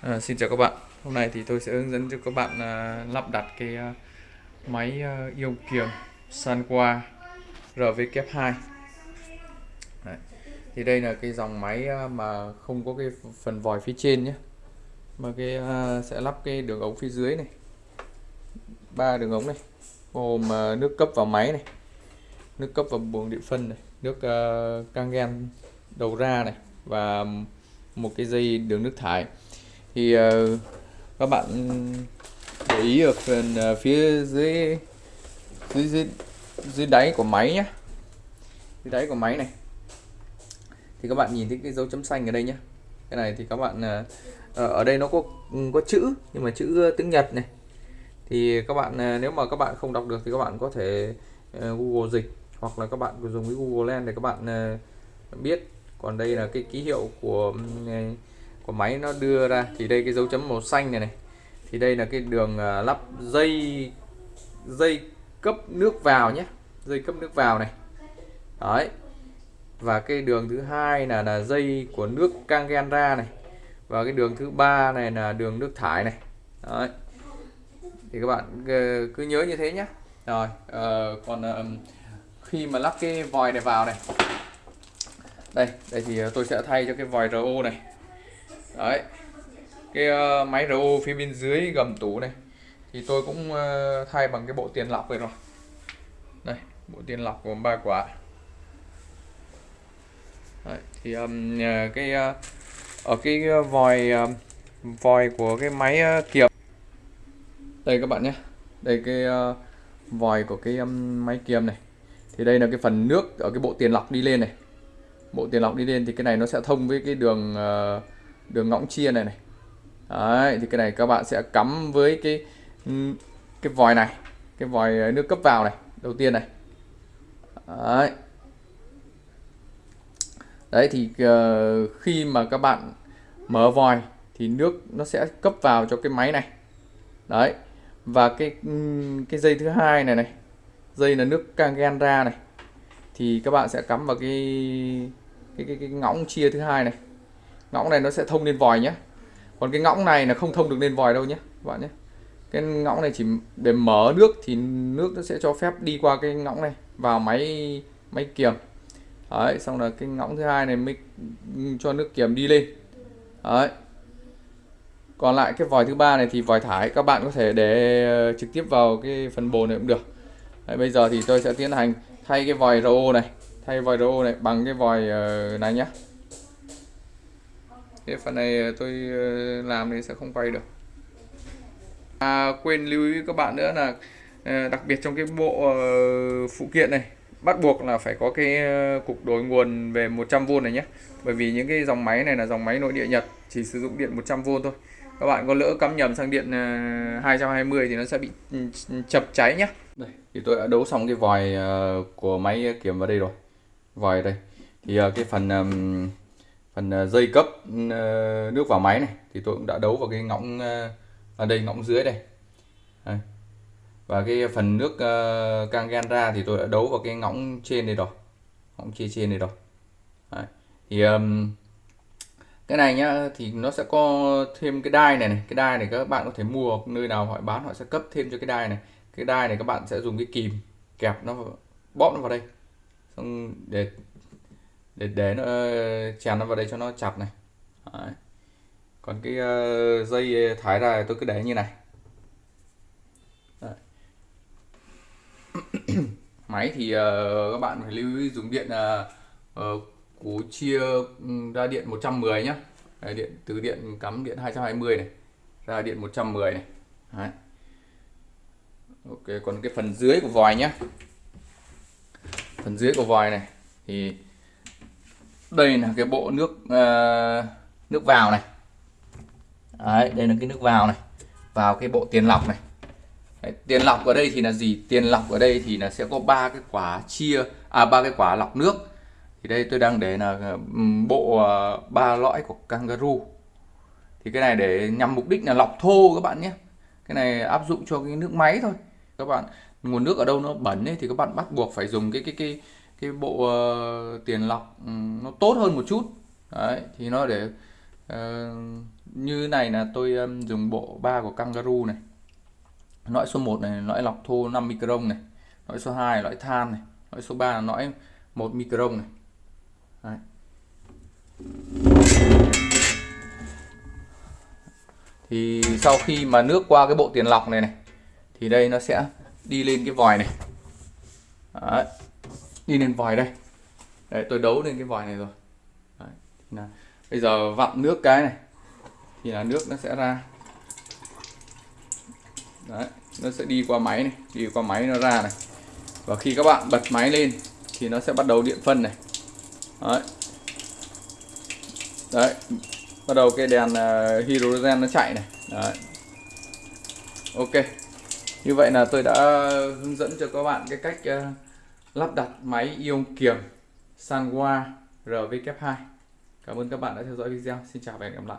À, xin chào các bạn. Hôm nay thì tôi sẽ hướng dẫn cho các bạn à, lắp đặt cái à, máy à, ion kiềm Sanwa RVK2 Đấy. Thì đây là cái dòng máy à, mà không có cái phần vòi phía trên nhé. Mà cái à, sẽ lắp cái đường ống phía dưới này. Ba đường ống này. Gồm à, nước cấp vào máy này, nước cấp vào buồng điện phân này, nước à, căng gen đầu ra này và một cái dây đường nước thải thì uh, các bạn để ý ở phần uh, phía dưới dưới dưới dưới đáy của máy nhé dưới đáy của máy này. Thì các bạn nhìn thấy cái dấu chấm xanh ở đây nhé cái này thì các bạn uh, ở đây nó có ừ, có chữ nhưng mà chữ tiếng Nhật này. Thì các bạn uh, nếu mà các bạn không đọc được thì các bạn có thể uh, Google dịch hoặc là các bạn dùng cái Google Lens để các bạn uh, biết. Còn đây là cái ký hiệu của uh, của máy nó đưa ra. Thì đây cái dấu chấm màu xanh này này. Thì đây là cái đường à, lắp dây dây cấp nước vào nhé. Dây cấp nước vào này. Đấy. Và cái đường thứ hai là là dây của nước cang gen ra này. Và cái đường thứ ba này là đường nước thải này. Đấy. Thì các bạn ờ, cứ nhớ như thế nhé. Rồi uh, còn uh, khi mà lắp cái vòi này vào này. Đây đây thì tôi sẽ thay cho cái vòi RO này đấy. Cái uh, máy RO phía bên dưới gầm tủ này thì tôi cũng uh, thay bằng cái bộ tiền lọc này rồi. Đây bộ tiền lọc gồm ba quả. Đấy, thì um, cái uh, ở cái vòi uh, vòi của cái máy uh, kiềm. Đây các bạn nhé. Đây cái uh, vòi của cái um, máy kiềm này. Thì đây là cái phần nước ở cái bộ tiền lọc đi lên này. Bộ tiền lọc đi lên thì cái này nó sẽ thông với cái đường uh, đường ngõng chia này này Đấy, thì cái này các bạn sẽ cắm với cái cái vòi này cái vòi nước cấp vào này đầu tiên này Đấy. Đấy thì uh, khi mà các bạn mở vòi thì nước nó sẽ cấp vào cho cái máy này. Đấy. Và cái cái dây thứ hai này này, dây là nước cangen ra này thì các bạn sẽ cắm vào cái cái cái, cái ngõng chia thứ hai này ngõng này nó sẽ thông lên vòi nhé. Còn cái ngõng này là không thông được lên vòi đâu nhé các bạn nhé. Cái ngõng này chỉ để mở nước thì nước nó sẽ cho phép đi qua cái ngõng này vào máy máy kiềm. Đấy xong là cái ngõng thứ hai này mới cho nước kiềm đi lên. Đấy. Còn lại cái vòi thứ ba này thì vòi thải các bạn có thể để ờ, trực tiếp vào cái phần bồn này cũng được. Đấy, bây giờ thì tôi sẽ tiến hành thay cái vòi RO này thay vòi RO này bằng cái vòi ờ, này nhé thì phần này ờ, tôi ờ, làm thì sẽ không quay được. À, quên lưu ý các bạn nữa là ờ, đặc biệt trong cái bộ phụ kiện này bắt buộc là phải có cái cục đổi nguồn về 100V này nhé. Bởi vì những cái dòng máy này là dòng máy nội địa Nhật chỉ sử dụng điện 100V thôi. Các bạn có lỡ cắm nhầm sang điện 220 thì nó sẽ bị ừ, ừ, chập cháy nhé. Đây thì tôi đã đấu xong cái vòi của máy kiểm vào đây rồi. Vòi đây. Thì cái phần phần ờ, dây cấp ờ, nước vào máy này thì tôi cũng đã đấu vào cái ngõng ờ, ở đây ngõng dưới đây. Và cái phần nước cang gan ra thì tôi đã đấu vào cái ngõng trên đây rồi. Ngõng chia trên đây rồi. Đấy. thì um, cái này nhá thì nó sẽ có thêm cái đai này này. Cái đai này các bạn có thể mua nơi nào họ bán họ sẽ cấp thêm cho cái đai này. Cái đai này các bạn sẽ dùng cái kìm kẹp nó bóp nó vào đây. Xong để để để nó chèn nó vào đây cho nó chặt này. Đấy. còn cái uh, dây thái ra tôi cứ để như này. Máy thì uh, các bạn phải lưu ý dùng điện uh, uh, cú chia ra điện 110 nhá. Đấy, điện từ điện cắm điện 220 này ra điện 110 này. Đấy. ok còn cái phần dưới của vòi nhá. Phần dưới của vòi này thì đây là cái bộ nước uh, nước vào này. Đấy, đây là cái nước vào này. Vào cái bộ tiền lọc này. Đấy, tiền lọc ở đây thì là gì? Tiền lọc ở đây thì là sẽ có ba cái quả chia à ba cái quả lọc nước. Thì đây tôi đang để là ờ, bộ ờ, ba uh, lõi của kangaroo. Thì cái này để nhằm mục đích là lọc thô các bạn nhé. Cái này áp dụng cho cái nước máy thôi. Các bạn nguồn nước ở đâu nó bẩn ấy, thì các bạn bắt buộc phải dùng cái cái cái cái bộ uh, tiền lọc um, nó tốt hơn một chút đấy thì nó để uh, như này là tôi um, dùng bộ ba của Kangaroo này lõi số 1 này lõi lọc thô 5 micron này lõi số 2 lõi than này lõi số 3 là lõi 1 micron này Đấy. thì sau khi mà nước qua cái bộ tiền lọc này này thì đây nó sẽ đi lên cái vòi này Đấy đi lên vòi đây Đấy, tôi đấu lên cái vòi này rồi Đấy. Là bây giờ vặn nước cái này thì là nước nó sẽ ra Đấy, nó sẽ đi qua máy này đi qua máy nó ra này và khi các bạn bật máy lên thì nó sẽ bắt đầu điện phân này Đấy. Đấy. Bắt đầu cái đèn uh, hydrogen nó chạy này. Đấy. Ok. Như vậy là tôi đã hướng dẫn cho các bạn cái cách uh, lắp đặt máy ion kiềm Sanwa RVK2. Cảm ơn các bạn đã theo dõi video. Xin chào và hẹn gặp lại.